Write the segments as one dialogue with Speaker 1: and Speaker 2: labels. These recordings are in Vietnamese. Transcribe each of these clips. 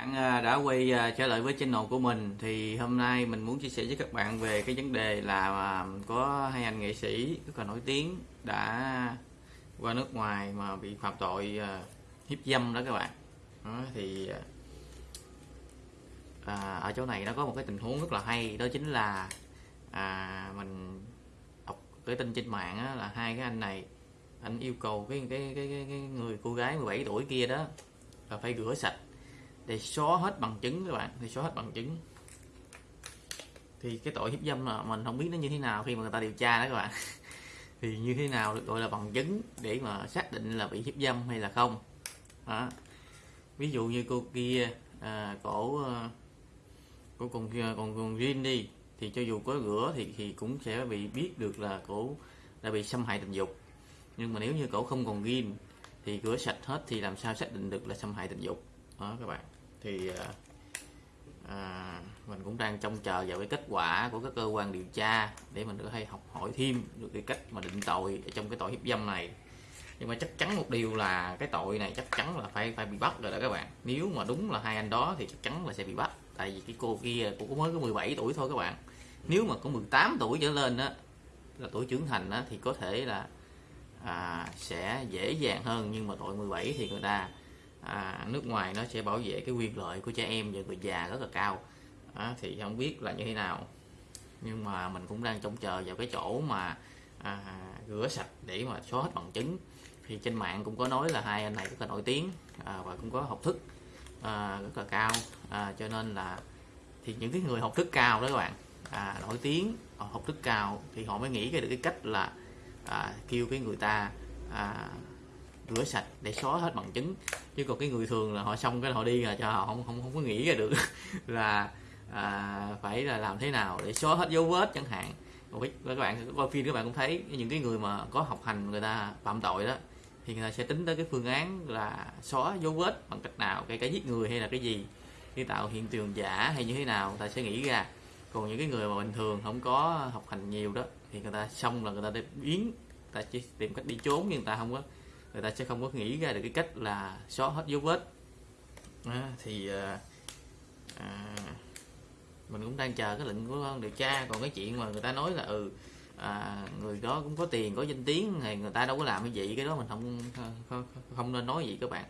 Speaker 1: bạn à, đã quay à, trở lại với channel của mình thì hôm nay mình muốn chia sẻ với các bạn về cái vấn đề là à, có hai anh nghệ sĩ rất là nổi tiếng đã qua nước ngoài mà bị phạm tội hiếp dâm đó các bạn. Đó, thì à, ở chỗ này nó có một cái tình huống rất là hay đó chính là à, mình đọc cái tin trên mạng á, là hai cái anh này anh yêu cầu cái cái cái, cái, cái người cô gái 17 tuổi kia đó là phải rửa sạch để xóa hết bằng chứng các bạn. Thì xóa hết bằng chứng. Thì cái tội hiếp dâm là mình không biết nó như thế nào khi mà người ta điều tra đó các bạn. Thì như thế nào được gọi là bằng chứng để mà xác định là bị hiếp dâm hay là không. Đó. ví dụ như cô kia à, cổ à, cổ còn còn còn riêng đi thì cho dù có rửa thì thì cũng sẽ bị biết được là cổ đã bị xâm hại tình dục. Nhưng mà nếu như cổ không còn ghim thì rửa sạch hết thì làm sao xác định được là xâm hại tình dục? Đó các bạn thì à, à, mình cũng đang trông chờ vào cái kết quả của các cơ quan điều tra để mình có thể học hỏi thêm được cái cách mà định tội trong cái tội hiếp dâm này. Nhưng mà chắc chắn một điều là cái tội này chắc chắn là phải phải bị bắt rồi đó các bạn. Nếu mà đúng là hai anh đó thì chắc chắn là sẽ bị bắt. Tại vì cái cô kia cũng mới có 17 tuổi thôi các bạn. Nếu mà có 18 tuổi trở lên đó là tuổi trưởng thành đó, thì có thể là à, sẽ dễ dàng hơn. Nhưng mà tội 17 thì người ta à, nước ngoài nó sẽ bảo vệ cái quyền lợi của trẻ em và người già rất là cao. À, thì không biết là như thế nào. Nhưng mà mình cũng đang trông chờ vào cái chỗ mà à, rửa sạch để mà xóa hết bằng chứng. Thì trên mạng cũng có nói là hai anh này rất là nổi tiếng à, và cũng có học thức à, rất là cao. À, cho nên là thì những cái người học thức cao đó các bạn à, nổi tiếng học thức cao thì họ mới nghĩ ra được cái cách là à, kêu cái người ta à, rửa sạch để xóa hết bằng chứng. Chứ còn cái người thường là họ xong cái họ đi là cho họ không không không có nghĩ ra được là à, phải là làm thế nào để xóa hết dấu vết chẳng hạn. Còn các bạn coi phim các bạn cũng thấy những cái người mà có học hành người ta phạm tội đó thì người ta sẽ tính tới cái phương án là xóa dấu vết bằng cách nào cái cái giết người hay là cái gì để tạo hiện trường giả hay như thế nào người ta sẽ nghĩ ra. Còn những cái người mà bình thường không có học hành nhiều đó thì người ta xong là người ta để biến người ta chỉ tìm cách đi trốn nhưng người ta không có người ta sẽ không có nghĩ ra được cái cách là xóa hết dấu vết. À, thì à, à, mình cũng đang chờ cái lệnh của điều tra. Còn cái chuyện mà người ta nói là ừ à, người đó cũng có tiền có danh tiếng thì người ta đâu có làm cái gì cái đó mình không không, không nên nói gì các bạn.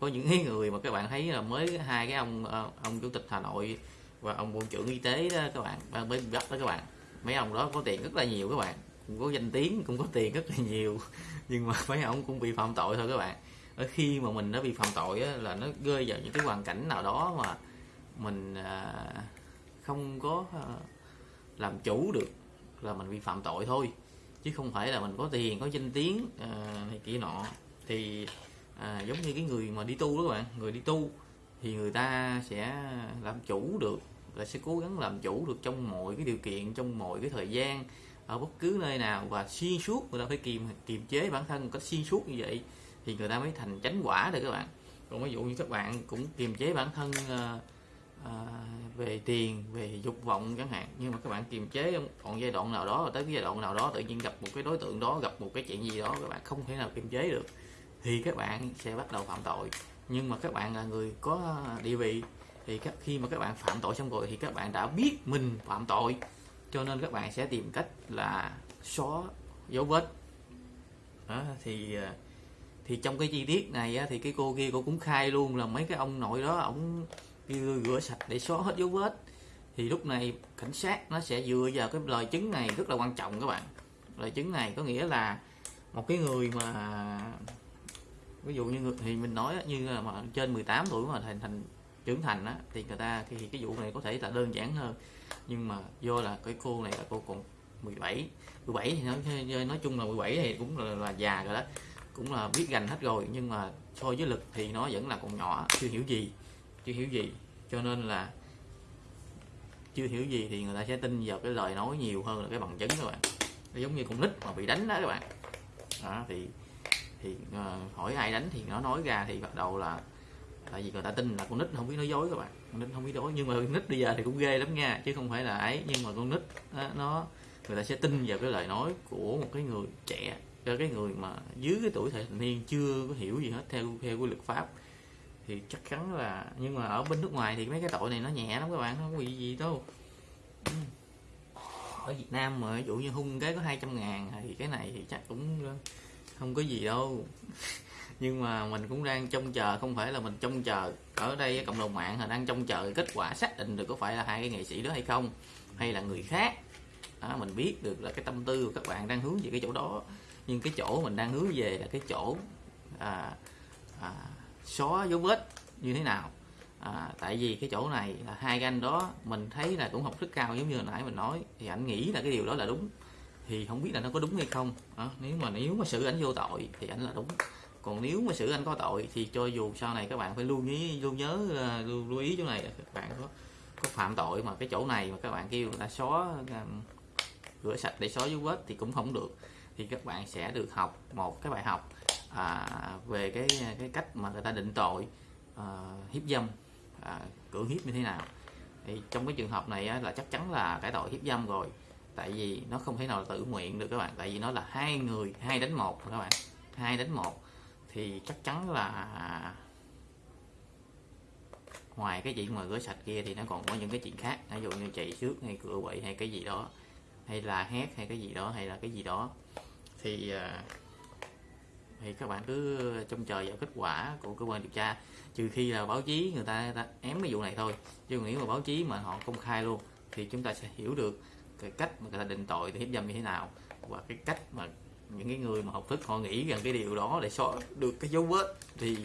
Speaker 1: Có những cái người mà các bạn thấy là mới hai cái ông à, ông chủ tịch hà nội và ông bộ trưởng y tế đó các bạn à, mới bắt đó các bạn. Mấy ông đó có tiền rất là nhiều các bạn cũng có danh tiếng cũng có tiền rất là nhiều. Nhưng mà mấy ông cũng bị phạm tội thôi các bạn. Ở khi mà mình đã bị phạm tội á, là nó rơi vào những cái hoàn cảnh nào đó mà mình à, không có à, làm chủ được là mình bị phạm tội thôi. Chứ không phải là mình có tiền có danh tiếng à, này kia nọ. Thì à, giống như cái người mà đi tu đó các bạn người đi tu thì người ta sẽ làm chủ được là sẽ cố gắng làm chủ được trong mọi cái điều kiện trong mọi cái thời gian ở bất cứ nơi nào và xuyên suốt người ta phải kiềm kiềm chế bản thân một cách xuyên suốt như vậy thì người ta mới thành chánh quả được các bạn. Còn ví dụ như các bạn cũng kiềm chế bản thân uh, uh, về tiền về dục vọng chẳng hạn nhưng mà các bạn kiềm chế còn giai đoạn nào đó tới cái giai đoạn nào đó tự nhiên gặp một cái đối tượng đó gặp một cái chuyện gì đó các bạn không thể nào kiềm chế được thì các bạn sẽ bắt đầu phạm tội. Nhưng mà các bạn là người có địa vị thì các khi mà các bạn phạm tội xong rồi thì các bạn đã biết mình phạm tội cho nên các bạn sẽ tìm cách là xóa dấu vết. Đó, thì à, thì trong cái chi tiết này á, thì cái cô kia cô cũng khai luôn là mấy cái ông nội đó ổng rửa sạch để xóa hết dấu vết. Thì lúc này cảnh sát nó sẽ dựa vào cái lời chứng này rất là quan trọng các bạn. Lời chứng này có nghĩa là một cái người mà ví dụ như thì mình nói như là mà trên 18 tuổi mà thành thành trưởng thành á thì người ta thì cái vụ này có thể là đơn giản hơn nhưng mà do là cái cô này là cô còn 17 17 thì nói nói chung là 17 thì cũng là, là già rồi đó. Cũng là biết gành hết rồi nhưng mà so với lực thì nó vẫn là còn nhỏ chưa hiểu gì chưa hiểu gì. Cho nên là chưa hiểu gì thì người ta sẽ tin vào cái lời nói nhiều hơn là cái bằng chứng các bạn. Nó giống như con nít mà bị đánh đó các bạn. Đó, thì thì uh, hỏi ai đánh thì nó nói ra thì bắt đầu là tại vì người ta tin là con nít không biết nói dối các bạn. Con nít không biết nói nhưng mà con nít bây giờ thì cũng ghê lắm nha chứ không phải là ấy. Nhưng mà con nít đó, nó người ta sẽ tin vào cái lời nói của một cái người trẻ cho cái người mà dưới cái tuổi thành niên chưa có hiểu gì hết theo theo quy luật pháp. Thì chắc chắn là nhưng mà ở bên nước ngoài thì mấy cái tội này nó nhẹ lắm các bạn không có gì gì đâu. Ừ. Ở Việt Nam mà ví dụ như hung cái có 200 ngàn thì cái này thì chắc cũng không có gì đâu. nhưng mà mình cũng đang trông chờ không phải là mình trông chờ. Ở đây cộng đồng mạng là đang trông chờ kết quả xác định được có phải là hai cái nghệ sĩ đó hay không hay là người khác. Đó, mình biết được là cái tâm tư của các bạn đang hướng về cái chỗ đó. Nhưng cái chỗ mình đang hướng về là cái chỗ à, à, xóa dấu vết như thế nào. À, tại vì cái chỗ này là hai cái anh đó mình thấy là cũng học rất cao giống như hồi nãy mình nói thì anh nghĩ là cái điều đó là đúng. Thì không biết là nó có đúng hay không. À, nếu mà nếu mà xử ảnh vô tội thì ảnh là đúng còn nếu mà xử anh có tội thì cho dù sau này các bạn phải luôn nhớ ờ, luôn nhớ luôn lưu ý chỗ này các bạn có có phạm tội mà cái chỗ này mà các bạn kêu người ta xóa ờ, rửa sạch để xóa dấu vết thì cũng không được. Thì các bạn sẽ được học một cái bài học à, về cái cái cách mà người ta định tội à, hiếp dâm à, cưỡng hiếp như thế nào. Thì trong cái trường hợp này á, là chắc chắn là cái tội hiếp dâm rồi tại vì nó không thể nào tự nguyện được các bạn tại vì nó là hai người hai đánh một các bạn hai đánh một thì chắc chắn là ngoài cái chuyện mà rửa sạch kia thì nó còn có những cái chuyện khác. Ví dụ như chạy trước hay cửa quậy hay cái gì đó hay là hét hay cái gì đó hay là cái gì đó. Thì à, thì các bạn cứ trông chờ vào kết quả của cơ quan điều tra. Trừ khi là báo chí người ta, người ta ém cái vụ này thôi. Chứ nghĩ mà báo chí mà họ công khai luôn thì chúng ta sẽ hiểu được cái cách mà người ta định tội thì hiếp dâm như thế nào và cái cách mà những cái người mà học thức họ nghĩ rằng cái điều đó để xóa được cái dấu vết thì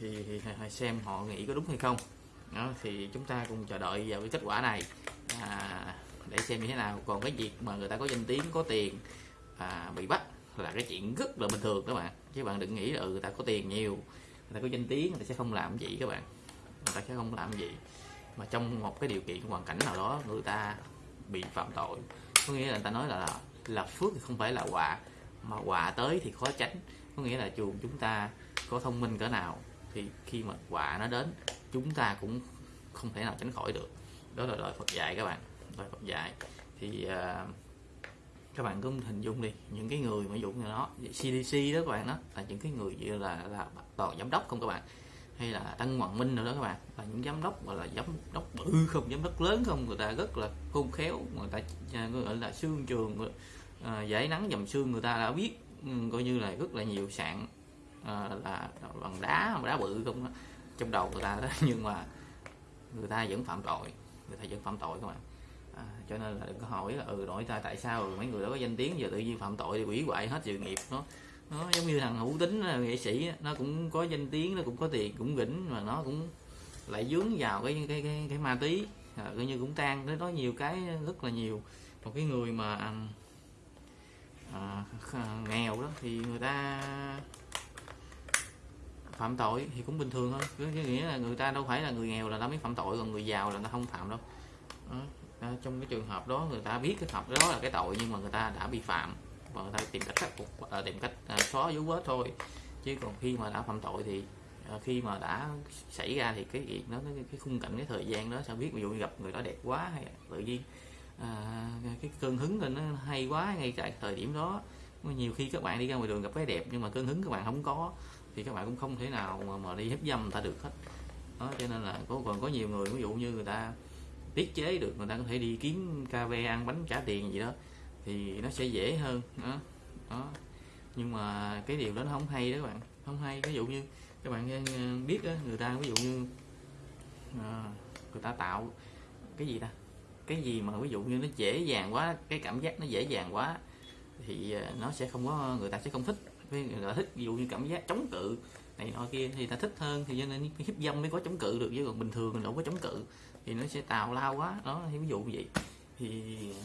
Speaker 1: thì, thì, thì xem họ nghĩ có đúng hay không. Đó, thì chúng ta cùng chờ đợi vào cái kết quả này. À, để xem như thế nào. Còn cái việc mà người ta có danh tiếng có tiền à, bị bắt là cái chuyện rất là bình thường các bạn. Chứ bạn đừng nghĩ là ừ, người ta có tiền nhiều người ta có danh tiếng người ta sẽ không làm gì các bạn. Người ta sẽ không làm gì. Mà trong một cái điều kiện hoàn cảnh nào đó người ta bị phạm tội. Có nghĩa là người ta nói là là phước thì không phải là quả mà quả tới thì khó tránh. Có nghĩa là dù chúng ta có thông minh cỡ nào thì khi mà quả nó đến chúng ta cũng không thể nào tránh khỏi được. Đó là lời Phật dạy các bạn lời Phật dạy. Thì uh, các bạn cứ hình dung đi những cái người mà dụng như nó CDC đó các bạn đó là những cái người như là là toàn giám đốc không các bạn? Hay là Tân Hoàng Minh nữa đó các bạn là những giám đốc gọi là giám đốc bự không giám đốc lớn không người ta rất là khôn khéo người ta à, gọi là xương trường à, giải nắng dầm xương người ta đã biết ừ, coi như là rất là nhiều sạn à, là bằng đá đá bự không trong đầu người ta đó nhưng mà người ta vẫn phạm tội người ta vẫn phạm tội các bạn à, ờ, cho nên là đừng có hỏi là ừ nội ta tại sao mấy người đó có danh tiếng giờ tự nhiên phạm tội thì quỷ hoại hết sự nghiệp nó. Nó giống như thằng hữu tính nghệ sĩ nó cũng có danh tiếng nó cũng có tiền cũng gỉnh mà nó cũng lại dướng vào cái cái cái, cái ma tí à, coi như cũng tan nó nói nhiều cái rất là nhiều. Một cái người mà à, nghèo đó thì người ta phạm tội thì cũng bình thường thôi. Có nghĩa là người ta đâu phải là người nghèo là nó mới phạm tội còn người giàu là nó không phạm đâu. Đó. À, trong cái trường hợp đó người ta biết cái hợp đó là cái tội nhưng mà người ta đã bị phạm và người ta tìm cách khắc phục à, tìm cách à, xóa dấu vết thôi. Chứ còn khi mà đã phạm tội thì à, khi mà đã xảy ra thì cái việc nó cái khung cảnh cái thời gian đó sao biết. Ví dụ gặp người đó đẹp quá hay tự nhiên à, cái cơn hứng lên nó hay quá ngay tại thời điểm đó. Nhiều khi các bạn đi ra ngoài đường gặp cái đẹp nhưng mà cơn hứng các bạn không có thì các bạn cũng không thể nào mà, mà đi hiếp dâm người ta được hết. Đó cho nên là có còn có nhiều người ví dụ như người ta tiết chế được người ta có thể đi kiếm cà phê ăn bánh trả tiền gì đó thì nó sẽ dễ hơn. Đó, đó. nhưng mà cái điều đó nó không hay đó các bạn không hay. Ví dụ như các bạn ờ, ờ, biết đó, người ta ví dụ như à, người ta tạo cái gì ta? Cái gì mà ví dụ như nó dễ dàng quá cái cảm giác nó dễ dàng quá thì ờ, nó sẽ không có người ta sẽ không thích. Người ta thích ví dụ như cảm giác chống cự này nọ kia thì ta thích hơn thì cho nên hiếp dâm mới có chống cự được chứ còn bình thường mình đâu có chống cự thì nó sẽ tào lao quá. Đó thì ví dụ như vậy. Thì ờ,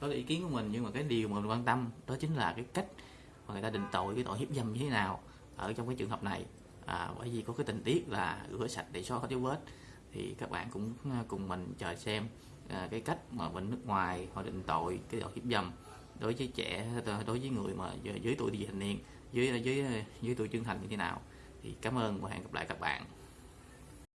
Speaker 1: đó là ý kiến của mình nhưng mà cái điều mà mình quan tâm đó chính là cái cách mà người ta định tội cái tội hiếp dâm như thế nào ở trong cái trường hợp này. À, bởi vì có cái tình tiết là rửa sạch để xóa các dấu vết thì các bạn cũng ờ, cùng mình chờ xem à, cái cách mà bên nước ngoài họ định tội cái tội hiếp dâm đối với trẻ đối với người mà dưới tuổi vị thành niên dưới dưới dưới tuổi trưởng thành như thế nào. Thì cảm ơn và hẹn gặp lại các bạn.